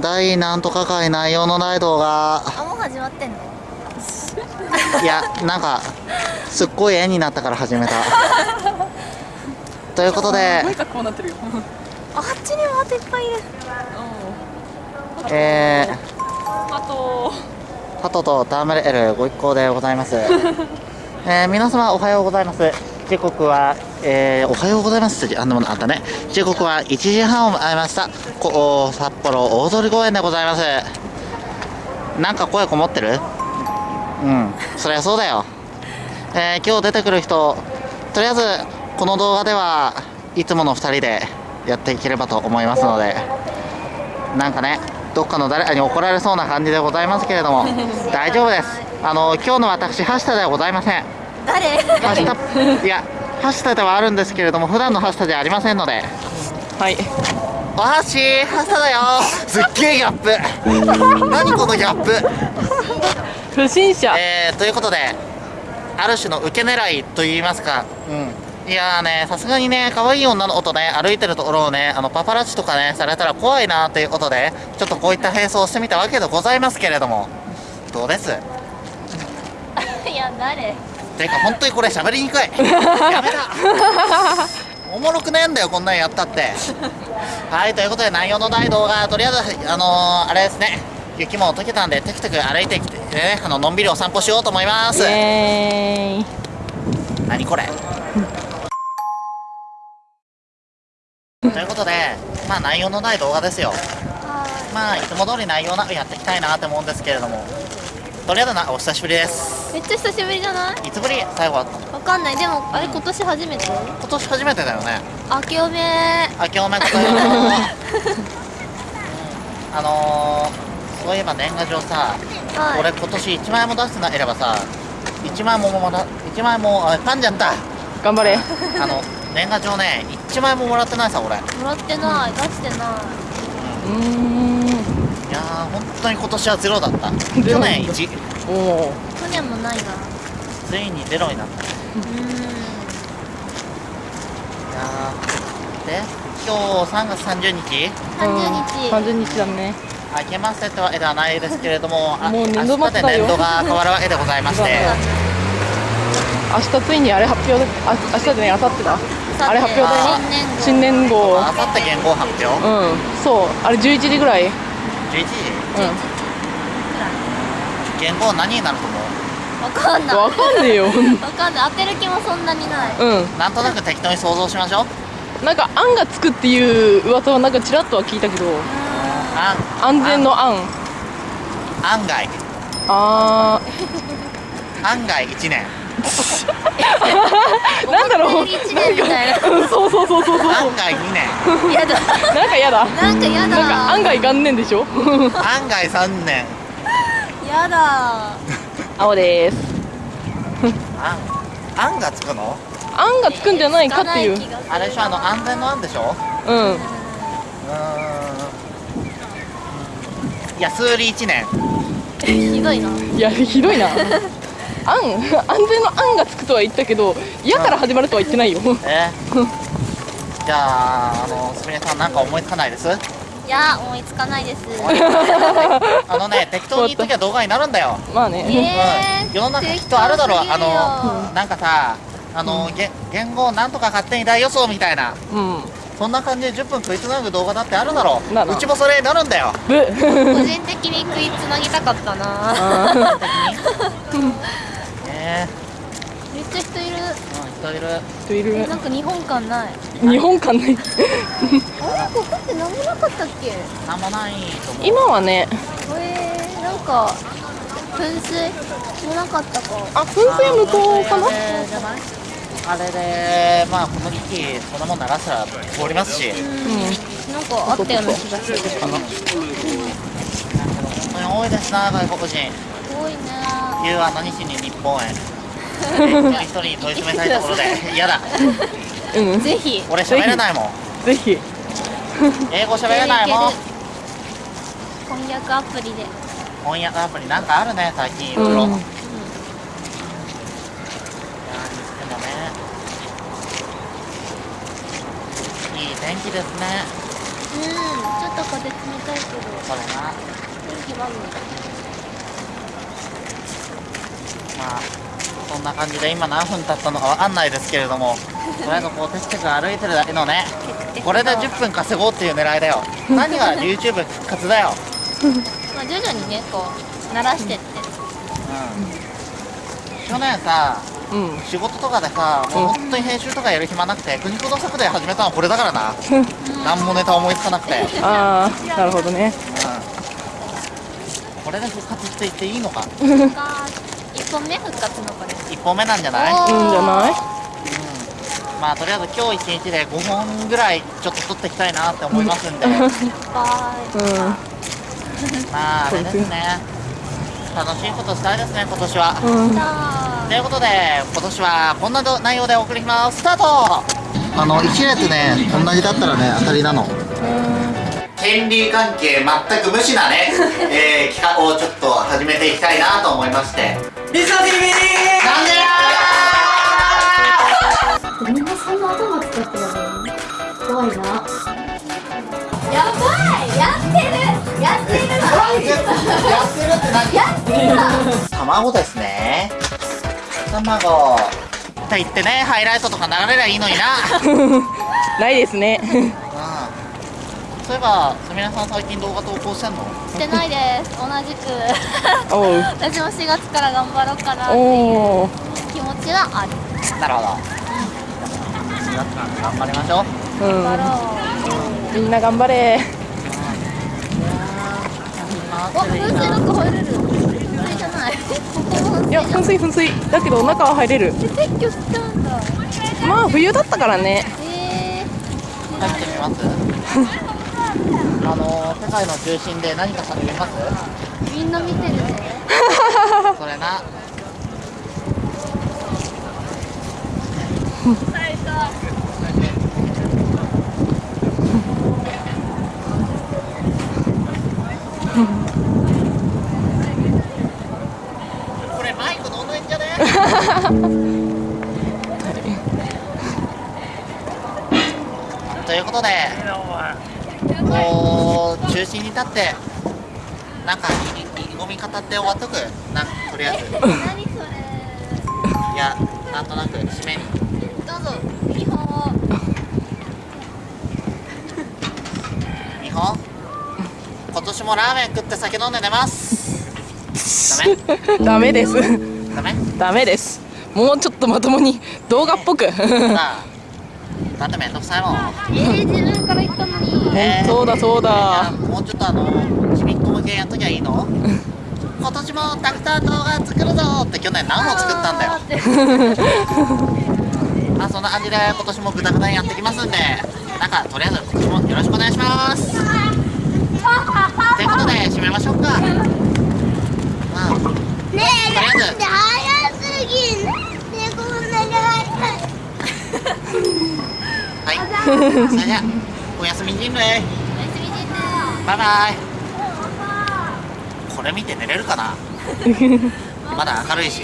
大なんとか会内容のない動画。あもう始まってんの？いやなんかすっごい絵になったから始めた。ということでなんかこうなってるよ。あっちにもあといっぱいいる。えあと。ー、ハトとタームレールご一行でございます。えー、皆様おはようございます時刻は、えー、おはようございます。あんなものあったね。時刻は1時半を迎えました。こ札幌大通公園でございます。なんか声こもってる？うん。そりゃそうだよ。えー、今日出てくる人とりあえずこの動画ではいつもの2人でやっていければと思いますので。なんかねどっかの誰かに怒られそうな感じでございますけれども。大丈夫です。あの今日の私はしたではございません。誰？はしたいやはしたではあるんですけれども普段のはしたではありませんので。はい。おはしはしただよ。すっげえギャップ。何このギャップ？不審者。えー、ということである種の受け狙いといいますか。うん。いやーねさすがにね可愛い女の子とね歩いてるところをねあのパパラッチとかねされたら怖いなということでちょっとこういった並走をしてみたわけでございますけれども。どうです？いや誰？ていうか本当にこれ喋りにくい。やめた おもろくねえんだよこんなんやったって。はいということで内容のない動画とりあえずあのー、あれですね。雪も溶けたんでテクテク歩いてきてねあののんびりお散歩しようと思います。何これ。ということでまあ内容のない動画ですよ。はまあいつも通り内容なくやっていきたいなって思うんですけれどもとりあえずなお久しぶりです。いめっちゃ久しぶりじゃない？いつぶり？最後会ったの？わかんない。でもあれ今年初めて？今年初めてだよね。明けおめ明けおめあのー、そういえば年賀状さ、はい。俺今年1万円も出してなければさ1万円ももら1万円もあパンじゃんだ頑張れ。あの年賀状ね1万円ももらってないさ俺。いもらってない。出してなうーんやー本当に今年はゼロだった。去年1おおい去年もないな。ついにゼロになった。ねうーん。いやーで今日3月30日？30日。30日だね。明けましてってわけではないですけれども あもう明年度末だよ。日で年度が変わるわけでございまして。明日ついにあれ発表であ明日でね明後日だ。あれ発表だよ。新年号。新年号。あさって元号発表？うん。そう。あれ11時ぐらいうん。11時元号何になると思う？わかんない。わかんねえよ。わかんない。当てる気もそんなにない。うん。なんとなく適当に想像しましょう。なんか「案がつくっていう噂はなんかちらっとは聞いたけど。案。安全の案。案。外。あ案外1年。ー なんだろう。一年みたいな そうそうそうそうそう。案外2年やだなんかやだ。なんかやだ。なんか案外元年でしょ？案外3年。やだ。青です。案案がつくの？案がつくんじゃないかっていう。あれでしょ？あの安全の案でしょ？うん。うーん。いや数理1年。ひどいな。いやひどいな 案 安全の案がつくとは言ったけど嫌から始まるとは言ってないよ。え？じゃああのすみれさんなんか思いつかないです？いや思いつかないです。あのね適当に言っときゃ動画になるんだよ。まあね。えうん。世の中きっとあるだろう。あのなんかさあの、げ言語なんとか勝手に大予想みたいな。うん。そんな感じで10分食いつなぐ動画だってあるだろう。うちもそれになるんだよ。ぶ 個人的に食いつなぎたかったな。あね。めっちゃ人いる。えうん人いる。人いる。えなんか日本館ない？日本館ね あれここって何もなかったっけ？なんもないと思う。今はね。えー、なんか噴水もなかったか。あ噴水は向こうかな？あれでまあこの時期そんなもん流したら通りますし。うん。なんかあったような気がするかな本当に多いですな外国人。多いね言うは何しに日本へ 一人一人に問い詰めたいところで嫌だ。うん。ぜひ。俺喋れないもん。ぜひ。英語喋れないもん。翻訳アプリで。翻訳アプリなんかあるね最近いろいろ、うん。いやーにしてもね。いい天天気ですね。うん。ちょっと風冷たいけど。それな。天気悪いまあそんな感じで今何分経ったのかわかんないですけれどもとりあえずこうテクテク歩いてるだけのねこれで10分稼ごうっていう狙いだよ。何が YouTube 復活だよ。まあ徐々にねこう慣らしてって。うん。去年さうん。仕事とかでさもう本当に編集とかやる暇なくて国子の作で始めたのはこれだからな。何もネタ思いつかなくて、うん、ああなるほどね。これで復活していっていいのか。が 1本目復活のこれ。1本目なんじゃない、おー。いいんじゃない？うん、まあとりあえず今日1日で5本ぐらいちょっと撮っていきたいなって思いますんで。バイうん。まああれですね。楽しいことしたいですね今年は。うん。さということで今年はこんな内容でお送りします。スタート。あの1列ね同じだったらね当たりなの。権利関係全く無視なね、えー、企画をちょっと始めていきたいなと思いましてリサ TV! なんで？やみんなそんな頭使ってやる。の怖いなやばいやってる。やってる。やってる。って何やってる。卵ですね卵と言ってねハイライトとか流れりゃいいのになないですねそういえばすみれさん最近動画投稿してんの？してないです。同じく。私も4月から頑張ろうかなっていうおお気持ちはある。なるほど。4月なんで頑張りましょう。う頑張ろん。みんな頑張れ。うお風船なんか入れる。風船じゃない。ここもい。や噴水噴水。だけど中は入れる。撤去しちゃうんだ。まあ冬だったからね。え入ってみます？あの世界の中心で何かされます？ー、みんな見てるね。それな。これマイクどんどんいんじゃね？ということでこう中心に立ってなんか意意気込み語って終わっとく。なんとりあえず。何それ。いやなんとなく締めに。どうぞ。見本を日本今年もラーメン食って酒飲んで寝ます。ダメダメです。ダメ？ダメです。もうちょっとまともに動画っぽく。さあだってめんどくさいも。んえー、自分から言ったのにね。そうだそうだ。もうちょっとあのちびっこ向けやっときゃいいの？今年もたくさん動画作るぞって去年何本作ったんだよ。まあそんな感じで今年もグダグダにやってきますんでなんかとりあえず今年もよろしくお願いします。ということで締めましょうか。まあねえとりあえず早すぎんねこんなにはいそれじゃあおやすみ人類おやすみ人バイバイ。これ見て寝れるかな？まだ明るいし